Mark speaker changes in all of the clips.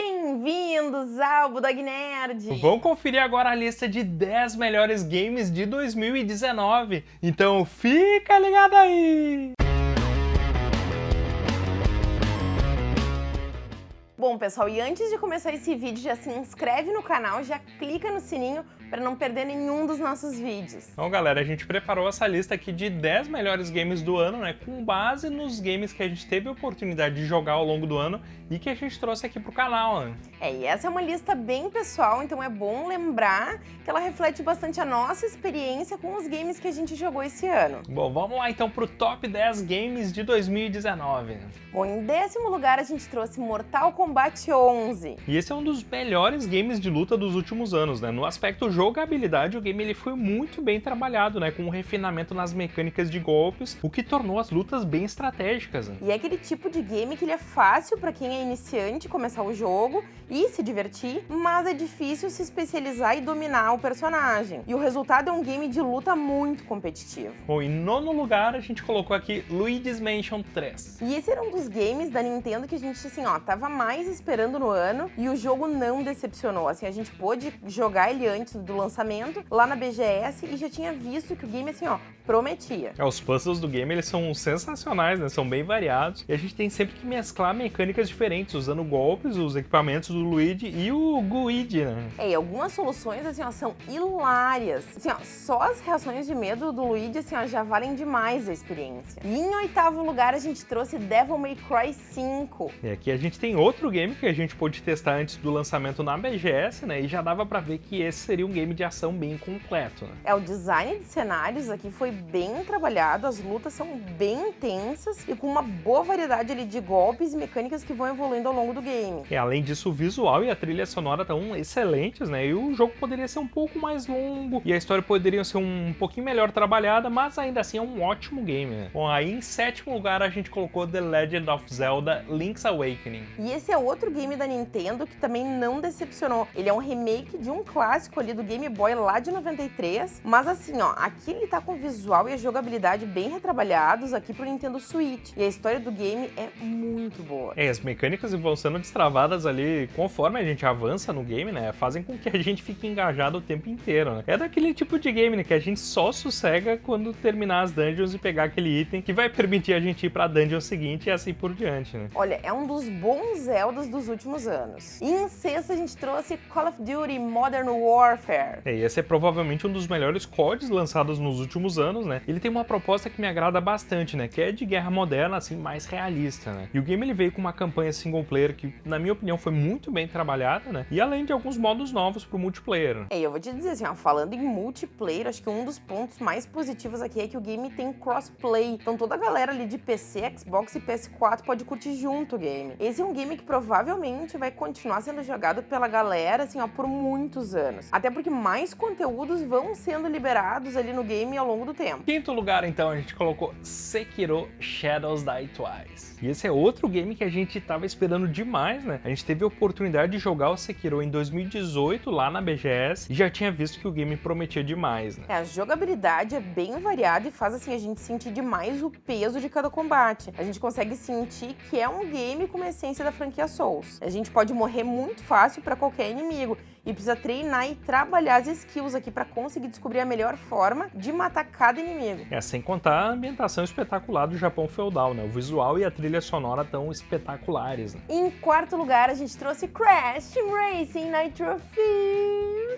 Speaker 1: Bem-vindos ao Budog Nerd!
Speaker 2: Vamos conferir agora a lista de 10 melhores games de 2019. Então fica ligado aí!
Speaker 1: Bom, pessoal, e antes de começar esse vídeo, já se inscreve no canal, já clica no sininho para não perder nenhum dos nossos vídeos.
Speaker 2: Então, galera, a gente preparou essa lista aqui de 10 melhores games do ano, né, com base nos games que a gente teve a oportunidade de jogar ao longo do ano e que a gente trouxe aqui pro canal, né?
Speaker 1: É, e essa é uma lista bem pessoal, então é bom lembrar que ela reflete bastante a nossa experiência com os games que a gente jogou esse ano.
Speaker 2: Bom, vamos lá então pro top 10 games de 2019.
Speaker 1: Bom, em décimo lugar a gente trouxe Mortal Kombat 11.
Speaker 2: E esse é um dos melhores games de luta dos últimos anos, né? No aspecto jogabilidade, o game ele foi muito bem trabalhado, né? Com um refinamento nas mecânicas de golpes, o que tornou as lutas bem estratégicas. Né?
Speaker 1: E é aquele tipo de game que ele é fácil para quem é iniciante começar o jogo e se divertir, mas é difícil se especializar e dominar o personagem. E o resultado é um game de luta muito competitivo.
Speaker 2: Bom, em nono lugar a gente colocou aqui Luigi's Mansion 3.
Speaker 1: E esse era um dos games da Nintendo que a gente, assim, ó, tava mais esperando no ano e o jogo não decepcionou. Assim, a gente pôde jogar ele antes do lançamento lá na BGS e já tinha visto que o game, assim, ó, prometia.
Speaker 2: É, os puzzles do game, eles são sensacionais, né? São bem variados e a gente tem sempre que mesclar mecânicas diferentes, usando golpes, os equipamentos do Luigi e o Guide, né?
Speaker 1: É, e algumas soluções, assim, ó, são hilárias. Assim, ó, só as reações de medo do Luigi, assim, ó, já valem demais a experiência. E em oitavo lugar, a gente trouxe Devil May Cry 5.
Speaker 2: E aqui a gente tem outro game que a gente pôde testar antes do lançamento na BGS, né? E já dava pra ver que esse seria um game de ação bem completo, né?
Speaker 1: É, o design de cenários aqui foi bem trabalhado, as lutas são bem intensas e com uma boa variedade ali de golpes e mecânicas que vão evoluindo ao longo do game.
Speaker 2: E além disso, o visual e a trilha sonora estão excelentes, né? E o jogo poderia ser um pouco mais longo e a história poderia ser um pouquinho melhor trabalhada, mas ainda assim é um ótimo game, né? Bom, aí em sétimo lugar a gente colocou The Legend of Zelda Link's Awakening.
Speaker 1: E esse é outro game da Nintendo que também não decepcionou. Ele é um remake de um clássico ali do Game Boy lá de 93, mas assim, ó, aqui ele tá com visual e a jogabilidade bem retrabalhados aqui pro Nintendo Switch. E a história do game é muito boa.
Speaker 2: É, as mecânicas vão sendo destravadas ali conforme a gente avança no game, né? Fazem com que a gente fique engajado o tempo inteiro, né? É daquele tipo de game, né? Que a gente só sossega quando terminar as dungeons e pegar aquele item que vai permitir a gente ir pra dungeon seguinte e assim por diante, né?
Speaker 1: Olha, é um dos bons Zeldas dos últimos anos. E em sexto a gente trouxe Call of Duty Modern Warfare.
Speaker 2: É, esse é provavelmente um dos melhores CODs lançados nos últimos anos, né? Ele tem uma proposta que me agrada bastante, né? Que é de guerra moderna, assim, mais realista, né? E o game ele veio com uma campanha single player que, na minha opinião, foi muito bem trabalhada, né? E além de alguns modos novos pro multiplayer.
Speaker 1: É, eu vou te dizer assim, ó, falando em multiplayer, acho que um dos pontos mais positivos aqui é que o game tem crossplay. Então toda a galera ali de PC, Xbox e PS4 pode curtir junto o game. Esse é um game que provavelmente vai continuar sendo jogado pela galera, assim, ó, por muitos anos. Até porque mais conteúdos vão sendo liberados ali no game ao longo do tempo.
Speaker 2: Quinto lugar, então, a gente colocou Sekiro Shadows Die Twice. E esse é outro game que a gente tava esperando demais, né? A gente teve a oportunidade de jogar o Sekiro em 2018 lá na BGS e já tinha visto que o game prometia demais, né?
Speaker 1: É, a jogabilidade é bem variada e faz assim a gente sentir demais o peso de cada combate. A gente consegue sentir que é um game com uma essência da franquia Souls. A gente pode morrer muito fácil para qualquer inimigo e precisa treinar e trabalhar as skills aqui para conseguir descobrir a melhor forma de matar cada inimigo.
Speaker 2: É, sem contar a ambientação espetacular do Japão feudal, né? O visual e a trilha sonora tão espetaculares. Né?
Speaker 1: Em quarto lugar, a gente trouxe Crash Racing Nitro Fuel.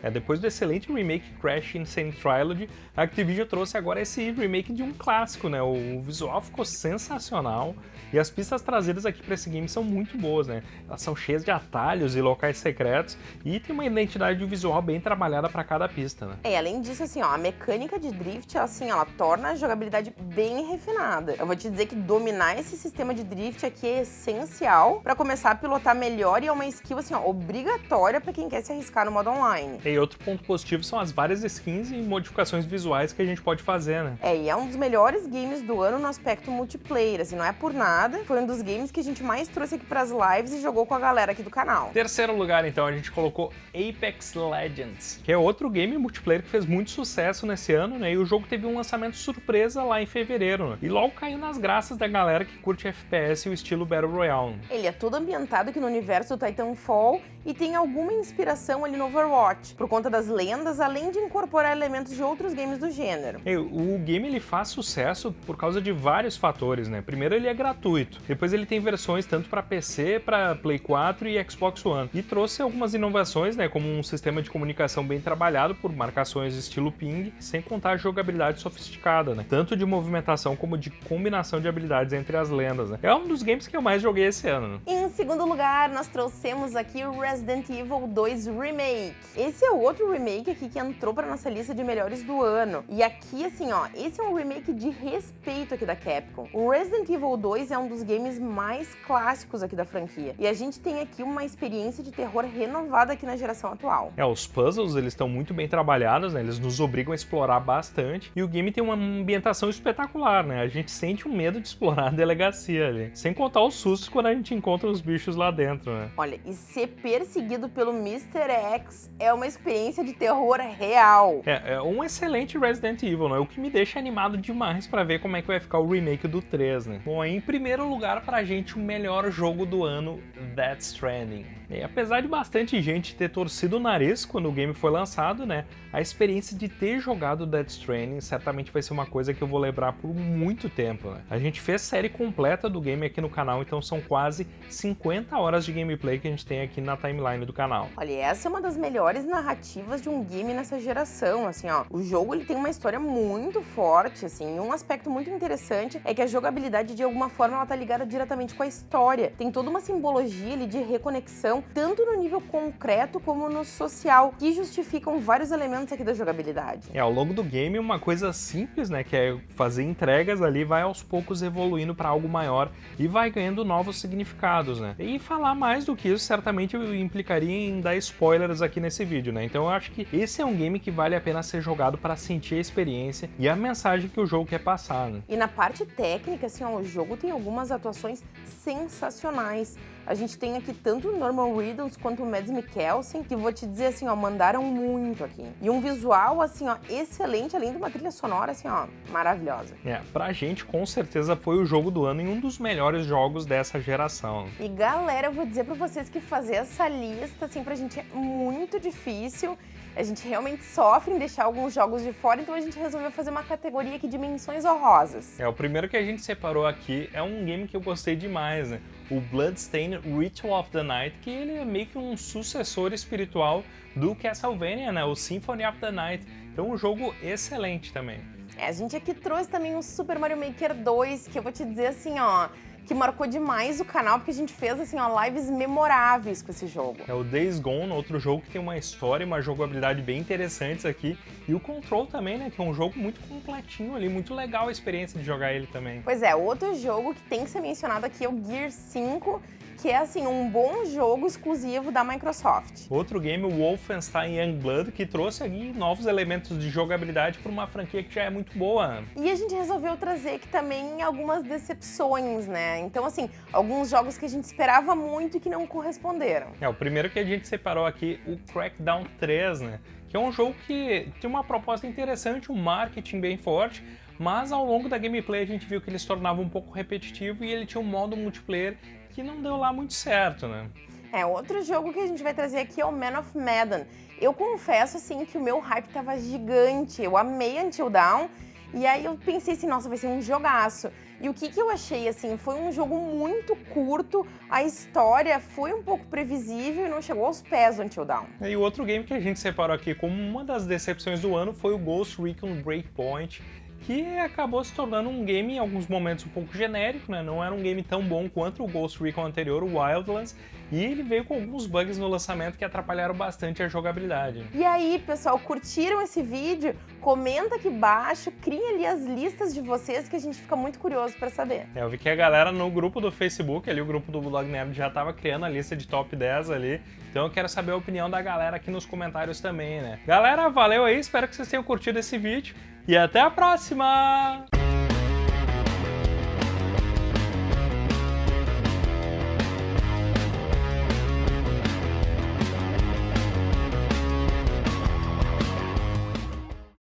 Speaker 2: É, depois do excelente remake Crash Insane Trilogy, a Activision trouxe agora esse remake de um clássico, né? O visual ficou sensacional e as pistas traseiras aqui para esse game são muito boas, né? Elas são cheias de atalhos e locais secretos e tem uma identidade visual bem trabalhada para cada pista, né?
Speaker 1: É, além disso, assim, ó, a mecânica de drift, assim, ela torna a jogabilidade bem refinada. Eu vou te dizer que dominar esse sistema de drift aqui é essencial para começar a pilotar melhor e é uma skill, assim, ó, obrigatória para quem quer se arriscar no modo online.
Speaker 2: E outro ponto positivo são as várias skins e modificações visuais que a gente pode fazer, né?
Speaker 1: É, e é um dos melhores games do ano no aspecto multiplayer, assim, não é por nada. Foi um dos games que a gente mais trouxe aqui pras lives e jogou com a galera aqui do canal.
Speaker 2: Terceiro lugar, então, a gente colocou Apex Legends, que é outro game multiplayer que fez muito sucesso nesse ano, né? E o jogo teve um lançamento surpresa lá em fevereiro, né? E logo caiu nas graças da galera que curte FPS e o estilo Battle Royale.
Speaker 1: Ele é todo ambientado aqui no universo do Titanfall e tem alguma inspiração ali no Overwatch, por conta das lendas, além de incorporar elementos de outros games do gênero.
Speaker 2: O game ele faz sucesso por causa de vários fatores, né? Primeiro ele é gratuito, depois ele tem versões tanto para PC, para Play 4 e Xbox One. E trouxe algumas inovações, né, como um sistema de comunicação bem trabalhado por marcações estilo ping, sem contar a jogabilidade sofisticada, né? Tanto de movimentação como de combinação de habilidades entre as lendas, né? É um dos games que eu mais joguei esse ano. Né?
Speaker 1: Em segundo lugar, nós trouxemos aqui o Resident Evil 2 Remake. Esse é o outro remake aqui que entrou para nossa lista de melhores do ano. E aqui, assim, ó, esse é um remake de respeito aqui da Capcom. O Resident Evil 2 é um dos games mais clássicos aqui da franquia. E a gente tem aqui uma experiência de terror renovada aqui na geração atual.
Speaker 2: É, os puzzles, eles estão muito bem trabalhados, né? Eles nos obrigam a explorar bastante. E o game tem uma ambientação espetacular, né? A gente sente um medo de explorar a delegacia ali. Sem contar os sustos quando a gente encontra os bichos lá dentro, né?
Speaker 1: Olha, e ser perseguido pelo Mr. X é uma experiência de terror real.
Speaker 2: É, é um excelente Resident Evil, né? O que me deixa animado demais para ver como é que vai ficar o remake do 3, né? Bom, em primeiro lugar pra gente o melhor jogo do ano, Death Stranding. E apesar de bastante gente ter torcido o nariz quando o game foi lançado, né, a experiência de ter jogado Death Stranding certamente vai ser uma coisa que eu vou lembrar por muito tempo. Né? A gente fez série completa do game aqui no canal, então são quase 50 horas de gameplay que a gente tem aqui na timeline do canal.
Speaker 1: Olha, essa é uma das melhores narrativas de um game nessa geração, assim, ó. O jogo ele tem uma história muito forte, assim, e um aspecto muito interessante é que a jogabilidade de alguma forma ela tá ligada diretamente com a história. Tem toda uma simbologia ali de reconexão tanto no nível concreto como no social, que justificam vários elementos aqui da jogabilidade.
Speaker 2: É, ao longo do game, uma coisa simples, né, que é fazer entregas ali, vai aos poucos evoluindo para algo maior e vai ganhando novos significados, né? E falar mais do que isso, certamente implicaria em dar spoilers aqui nesse vídeo, né? Então eu acho que esse é um game que vale a pena ser jogado para sentir a experiência e a mensagem que o jogo quer passar, né?
Speaker 1: E na parte técnica, assim, ó, o jogo tem algumas atuações sensacionais. A gente tem aqui tanto o Norman Reedus quanto o Mads Mikkelsen, que vou te dizer assim, ó, mandaram muito aqui. E um visual, assim, ó, excelente, além de uma trilha sonora, assim, ó, maravilhosa.
Speaker 2: É, pra gente, com certeza, foi o jogo do ano e um dos melhores jogos dessa geração.
Speaker 1: E galera, eu vou dizer pra vocês que fazer essa lista, assim, pra gente é muito difícil. A gente realmente sofre em deixar alguns jogos de fora, então a gente resolveu fazer uma categoria aqui de menções honrosas.
Speaker 2: É, o primeiro que a gente separou aqui é um game que eu gostei demais, né? O Bloodstained Ritual of the Night, que ele é meio que um sucessor espiritual do Castlevania, né? O Symphony of the Night. Então um jogo excelente também.
Speaker 1: É, a gente aqui trouxe também o Super Mario Maker 2, que eu vou te dizer assim, ó, que marcou demais o canal, porque a gente fez, assim, ó, lives memoráveis com esse jogo.
Speaker 2: É o Days Gone, outro jogo que tem uma história e uma jogabilidade bem interessantes aqui. E o Control também, né, que é um jogo muito completinho ali, muito legal a experiência de jogar ele também.
Speaker 1: Pois é, outro jogo que tem que ser mencionado aqui é o Gear 5, que é assim um bom jogo exclusivo da Microsoft.
Speaker 2: Outro game, o Wolfenstein Youngblood, que trouxe aqui novos elementos de jogabilidade para uma franquia que já é muito boa.
Speaker 1: E a gente resolveu trazer aqui também algumas decepções, né? Então, assim, alguns jogos que a gente esperava muito e que não corresponderam.
Speaker 2: É, o primeiro que a gente separou aqui, o Crackdown 3, né? Que é um jogo que tem uma proposta interessante, um marketing bem forte, mas ao longo da gameplay a gente viu que ele se tornava um pouco repetitivo e ele tinha um modo multiplayer que não deu lá muito certo, né?
Speaker 1: É, outro jogo que a gente vai trazer aqui é o Man of Medan. Eu confesso, assim, que o meu hype tava gigante. Eu amei Until Dawn. E aí eu pensei assim, nossa, vai ser um jogaço. E o que, que eu achei, assim, foi um jogo muito curto, a história foi um pouco previsível e não chegou aos pés do Until Dawn.
Speaker 2: E o outro game que a gente separou aqui como uma das decepções do ano foi o Ghost Recon Breakpoint, que acabou se tornando um game em alguns momentos um pouco genérico, né? Não era um game tão bom quanto o Ghost Recon anterior, o Wildlands, e ele veio com alguns bugs no lançamento que atrapalharam bastante a jogabilidade.
Speaker 1: E aí, pessoal, curtiram esse vídeo? Comenta aqui embaixo, criem ali as listas de vocês que a gente fica muito curioso para saber.
Speaker 2: É, eu vi que a galera no grupo do Facebook, ali o grupo do Blog Nerd já estava criando a lista de top 10 ali, então eu quero saber a opinião da galera aqui nos comentários também, né? Galera, valeu aí, espero que vocês tenham curtido esse vídeo e até a próxima!